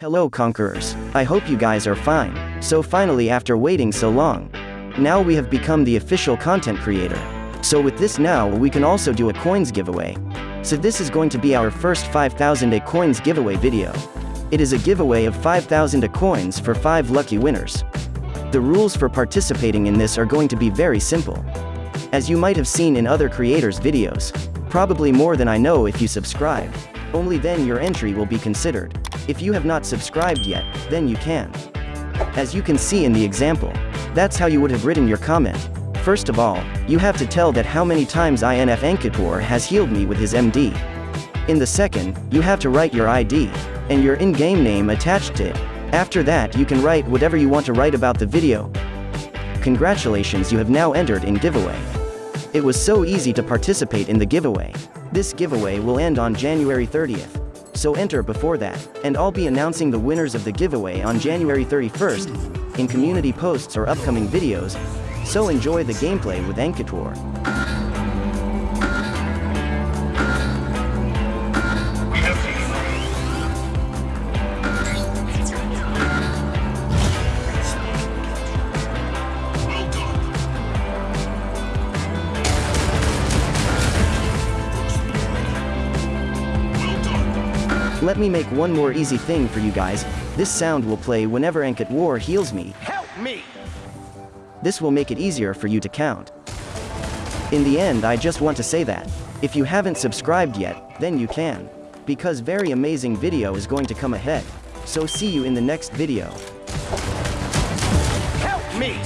Hello Conquerors. I hope you guys are fine. So finally after waiting so long. Now we have become the official content creator. So with this now we can also do a coins giveaway. So this is going to be our first 5000 A coins giveaway video. It is a giveaway of 5000 A coins for 5 lucky winners. The rules for participating in this are going to be very simple. As you might have seen in other creators' videos. Probably more than I know if you subscribe. Only then your entry will be considered. If you have not subscribed yet, then you can. As you can see in the example, that's how you would have written your comment. First of all, you have to tell that how many times INF Enkator has healed me with his MD. In the second, you have to write your ID, and your in-game name attached to it. After that you can write whatever you want to write about the video. Congratulations you have now entered in giveaway. It was so easy to participate in the giveaway. This giveaway will end on January 30th. So enter before that, and I'll be announcing the winners of the giveaway on January 31st, in community posts or upcoming videos, so enjoy the gameplay with Enkator. Let me make one more easy thing for you guys, this sound will play whenever Enkator heals me. Help me! This will make it easier for you to count. In the end I just want to say that, if you haven't subscribed yet, then you can. Because very amazing video is going to come ahead. So see you in the next video. Help me!